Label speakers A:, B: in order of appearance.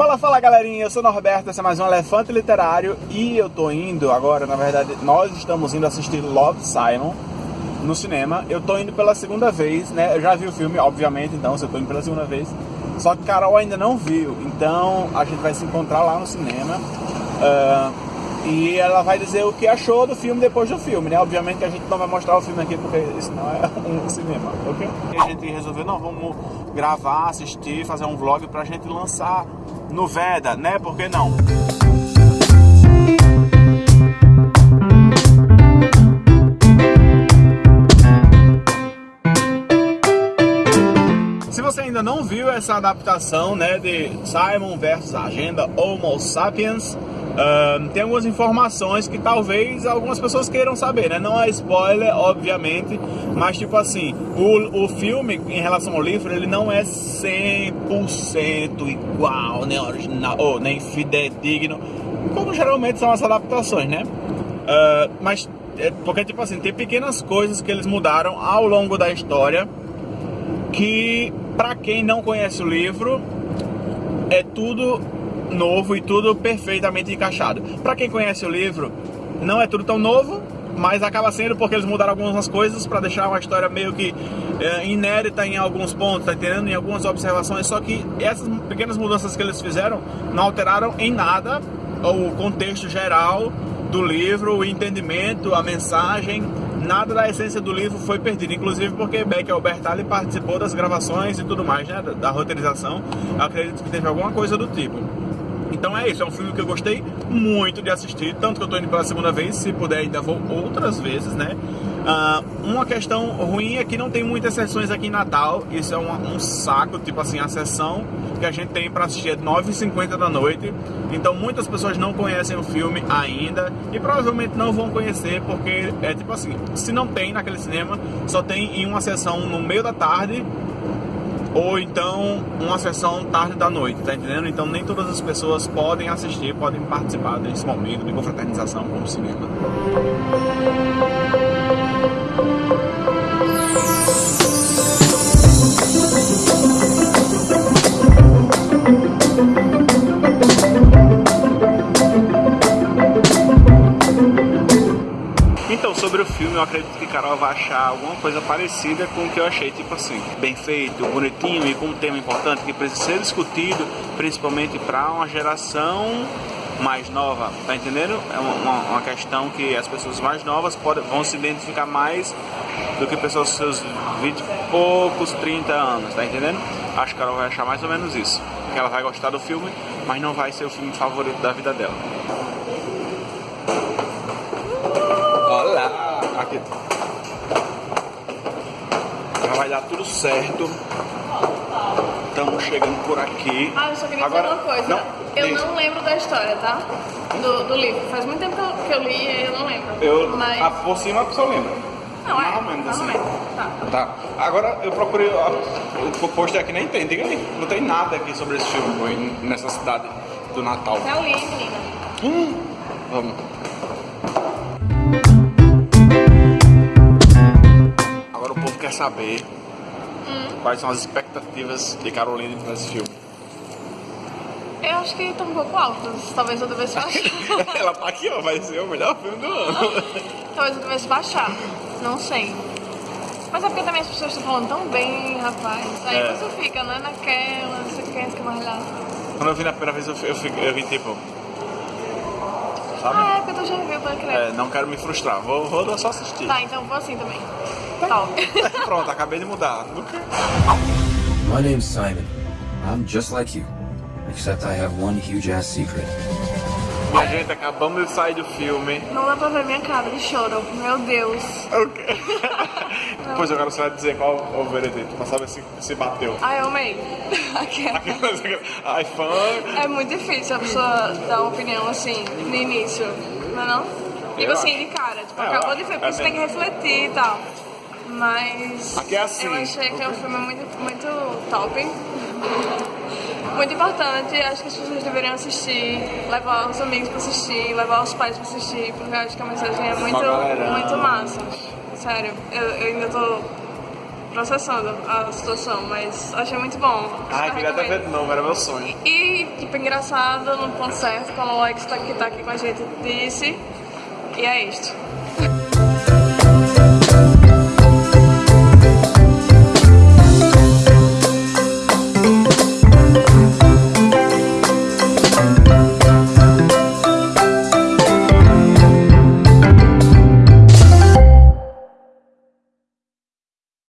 A: Fala, fala galerinha, eu sou Norberto, esse é mais um Elefante Literário e eu tô indo agora, na verdade, nós estamos indo assistir Love Simon no cinema. Eu tô indo pela segunda vez, né? Eu já vi o filme, obviamente, então eu tô indo pela segunda vez. Só que Carol ainda não viu, então a gente vai se encontrar lá no cinema. Uh, e ela vai dizer o que achou do filme depois do filme, né? Obviamente que a gente não vai mostrar o filme aqui porque isso não é um cinema, ok? E a gente resolveu, não, vamos gravar, assistir, fazer um vlog pra gente lançar no Veda, né? Por que não? Se você ainda não viu essa adaptação, né, de Simon versus Agenda Homo Sapiens, Tem algumas informações que talvez algumas pessoas queiram saber, né? Não é spoiler, obviamente, mas tipo assim, o, o filme em relação ao livro, ele não é 100% igual, nem original, ou nem fidedigno, como geralmente são as adaptações, né? Uh, mas, é, porque tipo assim, tem pequenas coisas que eles mudaram ao longo da história que, para quem não conhece o livro, é tudo novo e tudo perfeitamente encaixado. Para quem conhece o livro, não é tudo tão novo, mas acaba sendo porque eles mudaram algumas coisas para deixar uma história meio que é, inédita em alguns pontos, tá entendendo? Em algumas observações, só que essas pequenas mudanças que eles fizeram não alteraram em nada o contexto geral do livro, o entendimento, a mensagem, nada da essência do livro foi perdido, inclusive porque Beck Albertalli participou das gravações e tudo mais, né, da, roteirização, acredito que teve alguma coisa do tipo. Então é isso, é um filme que eu gostei muito de assistir, tanto que eu tô indo pela segunda vez, se puder ainda vou outras vezes, né? Uh, uma questão ruim é que não tem muitas sessões aqui em Natal, isso é um, um saco, tipo assim, a sessão que a gente tem para assistir é 9h50 da noite, então muitas pessoas não conhecem o filme ainda e provavelmente não vão conhecer porque é tipo assim, se não tem naquele cinema, só tem em uma sessão no meio da tarde ou então uma sessão tarde da noite, tá entendendo? Então nem todas as pessoas podem assistir, podem participar desse momento de confraternização com o cinema. Sobre o filme, eu acredito que Carol vai achar alguma coisa parecida com o que eu achei, tipo assim, bem feito, bonitinho e com um tema importante que precisa ser discutido, principalmente para uma geração mais nova, tá entendendo? É uma, uma, questão que as pessoas mais novas podem, vão se identificar mais do que pessoas com seus 20 e poucos, 30 anos, tá entendendo? Acho que ela vai achar mais ou menos isso. Que ela vai gostar do filme, mas não vai ser o filme favorito da vida dela. Aqui. Já vai dar tudo certo. Estamos chegando por aqui.
B: Ah, eu só queria Agora, dizer uma coisa. Não, eu diz. não lembro da história, tá? Do, do livro. Faz muito tempo que eu, li e eu não lembro.
A: Eu, Mas... ah, por cima a pessoa lembra.
B: Não, é. Mais ou menos assim. Tá.
A: tá. Agora eu procurei. O post aqui nem tem, diga aí. Não tem nada aqui sobre esse filme nessa cidade do Natal.
B: Eu li, menina.
A: Hum, vamos. Quer saber hum. quais são as expectativas de Carolina nesse filme.
B: Eu acho que estão um pouco altas. Talvez eu devesse baixar.
A: Ela tá aqui, ó. Vai ser o melhor filme do ano.
B: Talvez eu devesse baixar. Não sei. Mas é porque também as pessoas estão falando tão bem, rapaz. Aí é. você fica, né, naquela, você quer, quer mais lá.
A: Quando eu vi na primeira vez, eu, eu, eu, eu vi tipo
B: sabe? Ah, é, porque tu já viu, pode crer.
A: É, não quero me frustrar, vou, vou só assistir.
B: Tá, então vou assim também.
A: Pronto, acabei de mudar.
C: My name's Simon. I'm just like you. Except I have one huge ass secret.
A: Minha gente, acabamos de sair do filme.
B: Não dá pra ver minha cara de choro. Meu Deus.
A: Ok. Depois eu quero só dizer qual o veredito, pra saber se, se bateu.
B: Ai, eu amei.
A: Ai, fã.
B: É muito difícil a pessoa dar uma opinião assim, no início, não é não? Tipo assim, de cara, tipo, é, acabou de ver, porque é você tem que refletir e tal. Mas
A: Aqui é assim.
B: eu achei que é um filme muito, muito top. Muito importante, acho que as pessoas deveriam assistir, levar os amigos pra assistir, levar os pais pra assistir, porque eu acho que a mensagem é muito, muito massa. Sério, eu, eu ainda tô processando a situação, mas achei muito bom.
A: Ah, queria até ver de novo, era meu sonho.
B: E, tipo, engraçado, no ponto certo, como o Alex tá, que tá aqui com a gente disse. E é isto.